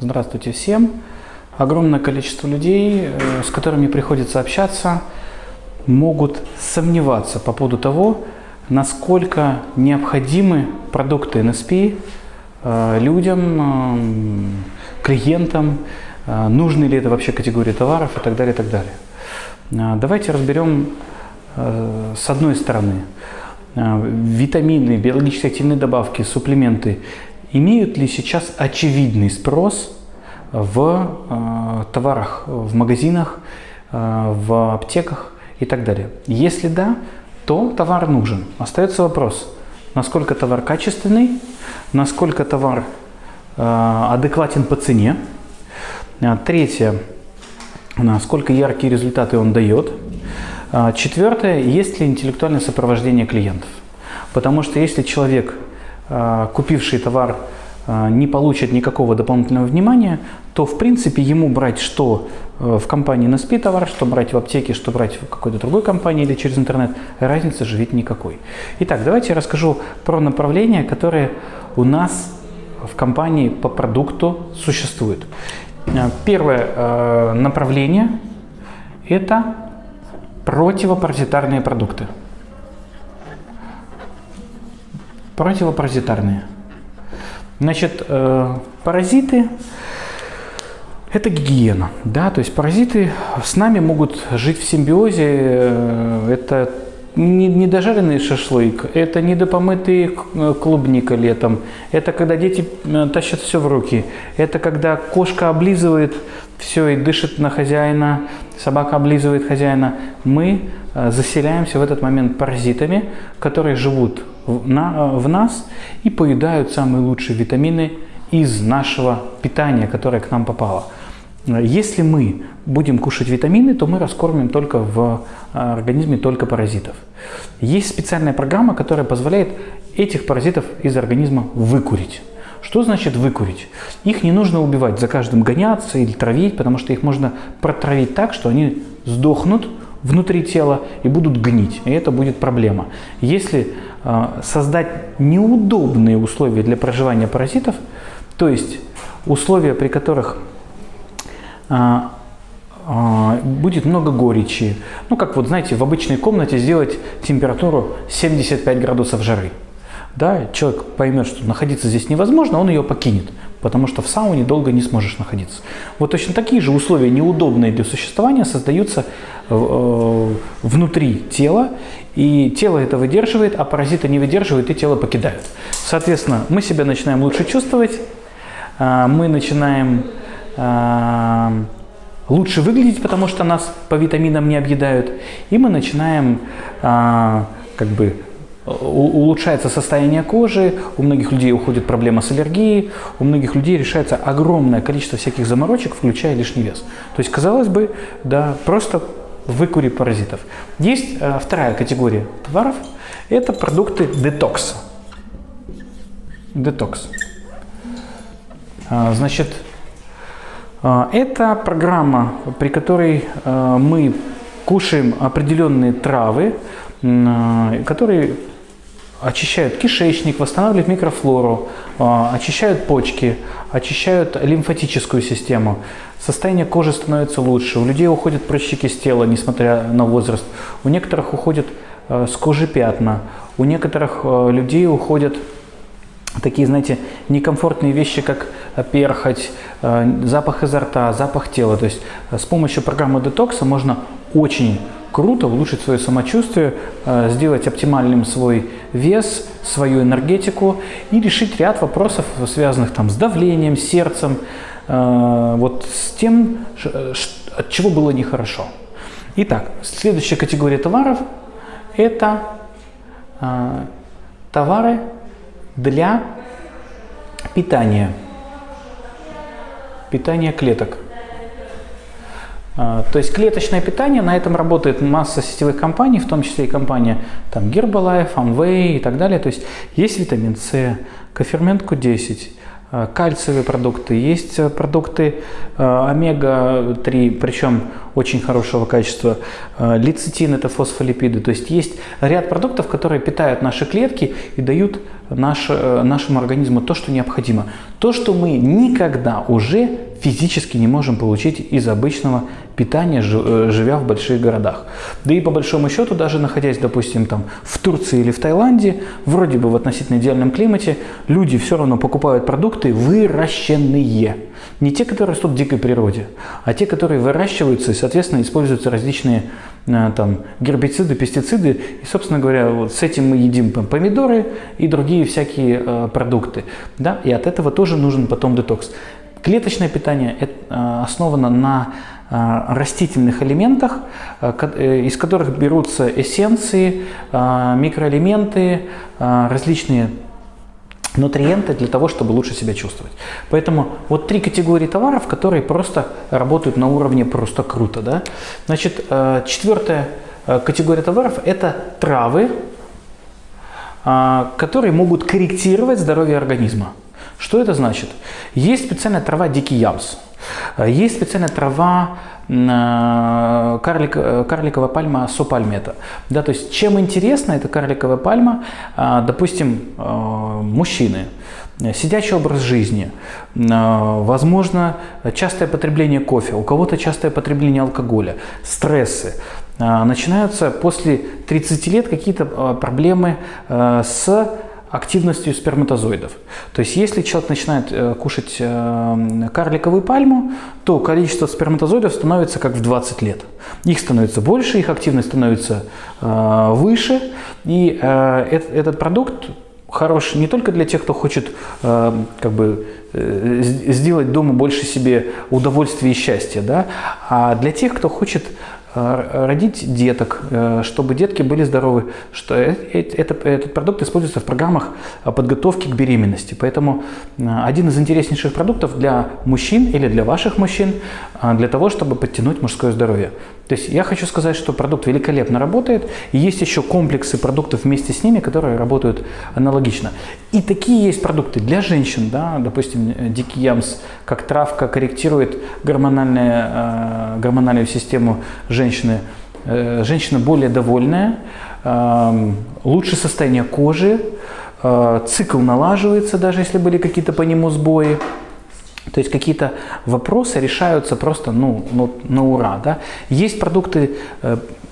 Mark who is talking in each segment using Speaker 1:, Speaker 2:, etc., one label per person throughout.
Speaker 1: Здравствуйте всем. Огромное количество людей, э, с которыми приходится общаться, могут сомневаться по поводу того, насколько необходимы продукты NSP э, людям, э, клиентам, нужны ли это вообще категории товаров и так далее, и так далее. Давайте разберем с одной стороны витамины, биологически активные добавки, суплементы имеют ли сейчас очевидный спрос в э, товарах, в магазинах, э, в аптеках и так далее. Если да, то товар нужен. Остается вопрос, насколько товар качественный, насколько товар э, адекватен по цене. Э, третье, насколько яркие результаты он дает. Э, четвертое, есть ли интеллектуальное сопровождение клиентов. Потому что если человек, э, купивший товар, а, не получит никакого дополнительного внимания, то в принципе ему брать что э, в компании СПИ товар, что брать в аптеке, что брать в какой-то другой компании или через интернет, разницы же ведь никакой. Итак, давайте я расскажу про направления, которые у нас в компании по продукту существуют. Э, первое э, направление – это противопаразитарные продукты. Противопаразитарные – Значит, э, паразиты – это гигиена. Да? То есть паразиты с нами могут жить в симбиозе. Э, это не, не дожаренный шашлык, это не допомытый э, клубника летом, это когда дети тащат все в руки, это когда кошка облизывает все и дышит на хозяина, собака облизывает хозяина. Мы заселяемся в этот момент паразитами, которые живут в, на, в нас и поедают самые лучшие витамины из нашего питания, которое к нам попало. Если мы будем кушать витамины, то мы раскормим только в а, организме только паразитов. Есть специальная программа, которая позволяет этих паразитов из организма выкурить. Что значит выкурить? Их не нужно убивать, за каждым гоняться или травить, потому что их можно протравить так, что они сдохнут внутри тела и будут гнить. И это будет проблема. Если э, создать неудобные условия для проживания паразитов, то есть условия, при которых а, а, будет много горечи. Ну, как вот, знаете, в обычной комнате сделать температуру 75 градусов жары. Да, человек поймет, что находиться здесь невозможно, он ее покинет, потому что в сауне долго не сможешь находиться. Вот точно такие же условия, неудобные для существования, создаются э, внутри тела, и тело это выдерживает, а паразиты не выдерживают, и тело покидают. Соответственно, мы себя начинаем лучше чувствовать, э, мы начинаем Эм, лучше выглядеть, потому что нас по витаминам не объедают. И мы начинаем э, как бы улучшается состояние кожи, у многих людей уходит проблема с аллергией, у многих людей решается огромное количество всяких заморочек, включая лишний вес. То есть, казалось бы, да, просто выкури паразитов. Есть э, вторая категория товаров, это продукты детокса. Детокс. А, значит, а, это программа, при которой а, мы кушаем определенные травы, а, которые очищают кишечник, восстанавливают микрофлору, очищают почки, очищают лимфатическую систему. Состояние кожи становится лучше, у людей уходят прыщики с тела, несмотря на возраст. У некоторых уходят с кожи пятна, у некоторых людей уходят такие, знаете, некомфортные вещи, как перхоть, э, запах изо рта, запах тела. То есть э, с помощью программы детокса можно очень круто улучшить свое самочувствие, э, сделать оптимальным свой вес, свою энергетику и решить ряд вопросов, связанных там с давлением, сердцем, вот с тем, от чего было нехорошо. Итак, следующая категория товаров – это товары, для питания, питания клеток. А, то есть клеточное питание, на этом работает масса сетевых компаний, в том числе и компания там, Herbalife, Amway и так далее. То есть есть витамин С, кофермент Q10, Э, кальциевые продукты, есть э, продукты э, омега-3, причем очень хорошего качества. Лецитин – это фосфолипиды. То есть есть ряд продуктов, которые питают наши клетки и дают наш, нашему организму то, что необходимо. То, что мы никогда уже физически не можем получить из обычного питания, э, живя в больших городах. Да и по большому счету, даже находясь, допустим, там в Турции или в Таиланде, вроде бы в относительно идеальном климате, люди все равно покупают продукты выращенные. Не те, которые растут в дикой природе, а те, которые выращиваются и, соответственно, используются различные э, там, гербициды, пестициды. И, собственно говоря, вот с этим мы едим помидоры и другие всякие э, продукты. Да? И от этого тоже нужен потом детокс. Клеточное питание э, основано на э, растительных элементах, э, из которых берутся эссенции, микроэлементы, различные нутриенты для того, чтобы лучше себя чувствовать. Поэтому вот три категории товаров, которые просто работают на уровне просто круто. Да? Значит, четвертая категория товаров – это травы, которые могут корректировать здоровье организма. Что это значит? Есть специальная трава дикий ямс. Есть специальная трава э, карлик, э, карликовая пальма сопальмета. Да, то есть чем интересна эта карликовая пальма, э, допустим, мужчины, сидячий образ жизни, возможно, частое потребление кофе, у кого-то частое потребление алкоголя, стрессы. Начинаются после 30 лет какие-то проблемы с активностью сперматозоидов. То есть если человек начинает э, кушать э, карликовую пальму, то количество сперматозоидов становится как в 20 лет. Их становится больше, их активность становится э, выше, и этот продукт хорош не только для тех, кто хочет как бы сделать дома больше себе удовольствия и счастья, да, а для тех, кто хочет родить деток, э, чтобы детки были здоровы. Что э, это, этот продукт используется в программах подготовки к беременности. Поэтому один из интереснейших продуктов для мужчин или для ваших мужчин, для того, чтобы подтянуть мужское здоровье. То есть я хочу сказать, что продукт великолепно работает, и есть еще комплексы продуктов вместе с ними, которые работают аналогично. И такие есть продукты для женщин, да, допустим, дикий ямс, как травка корректирует гормональную, гормональную систему женщины. Э, женщина более довольная, э, лучше состояние кожи, э, цикл налаживается, даже если были какие-то по нему сбои. То есть какие-то вопросы решаются просто ну, ну, на ура. Да? Есть продукты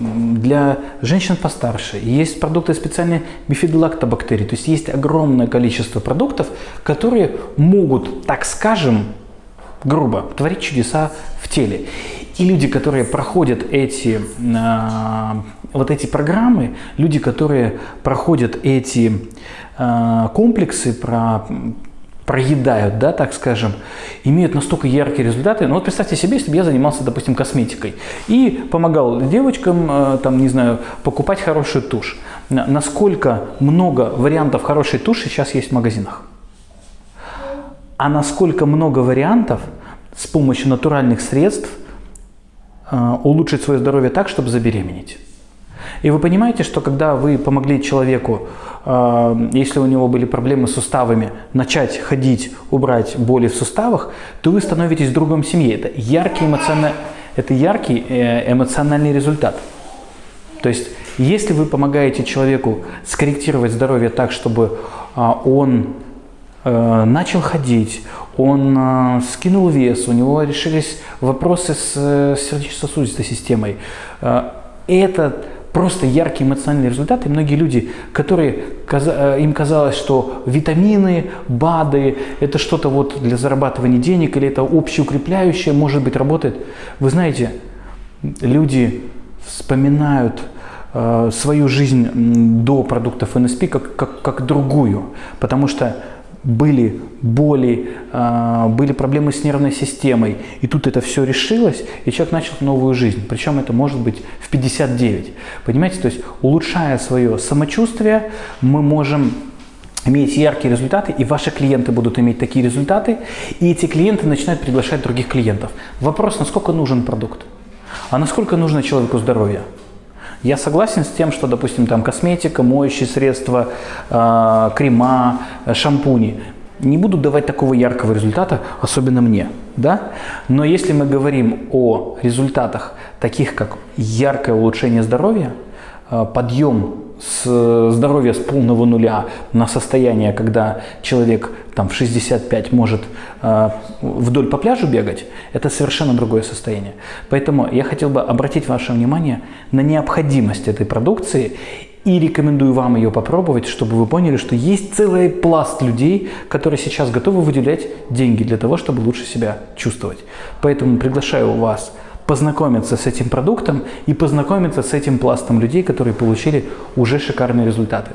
Speaker 1: для женщин постарше, есть продукты специальные бифидолактобактерий. То есть есть огромное количество продуктов, которые могут, так скажем, грубо, творить чудеса в теле. И люди, которые проходят эти, э, вот эти программы, люди, которые проходят эти э, комплексы, про, проедают, да, так скажем, имеют настолько яркие результаты. Ну вот представьте себе, если бы я занимался, допустим, косметикой и помогал девочкам, э, там, не знаю, покупать хорошую тушь. Насколько много вариантов хорошей туши сейчас есть в магазинах? А насколько много вариантов с помощью натуральных средств улучшить свое здоровье так, чтобы забеременеть. И вы понимаете, что когда вы помогли человеку, э, если у него были проблемы с суставами, начать ходить, убрать боли в суставах, то вы становитесь другом семьи. Это яркий, эмоциональный, это яркий э, эмоциональный результат. То есть, если вы помогаете человеку скорректировать здоровье так, чтобы он начал ходить, он э, скинул вес, у него решились вопросы с э, сердечно-сосудистой системой. Э, это просто яркий эмоциональный результат, и многие люди, которые, им казалось, что витамины, БАДы, это что-то вот для зарабатывания денег, или это общеукрепляющее, может быть, работает. Вы знаете, люди вспоминают свою жизнь до продуктов НСП как, как, как другую, потому что были боли, а, были проблемы с нервной системой, и тут это все решилось, и человек начал новую жизнь. Причем это может быть в 59. Понимаете, то есть улучшая свое самочувствие, мы можем иметь яркие результаты, и ваши клиенты будут иметь такие результаты, и эти клиенты начинают приглашать других клиентов. Вопрос, насколько нужен продукт, а насколько нужно человеку здоровье. Я согласен с тем, что, допустим, там косметика, моющие средства, э, крема, шампуни. не буду давать такого яркого результата, особенно мне, да? Но если мы говорим о результатах, таких как яркое улучшение здоровья, э, подъем с здоровья с полного нуля на состояние, когда человек там, в 65 может э, вдоль по пляжу бегать, это совершенно другое состояние. Поэтому я хотел бы обратить ваше внимание на необходимость этой продукции и рекомендую вам ее попробовать, чтобы вы поняли, что есть целый пласт людей, которые сейчас готовы выделять деньги для того, чтобы лучше себя чувствовать. Поэтому приглашаю вас познакомиться с этим продуктом и познакомиться с этим пластом людей, которые получили уже шикарные результаты.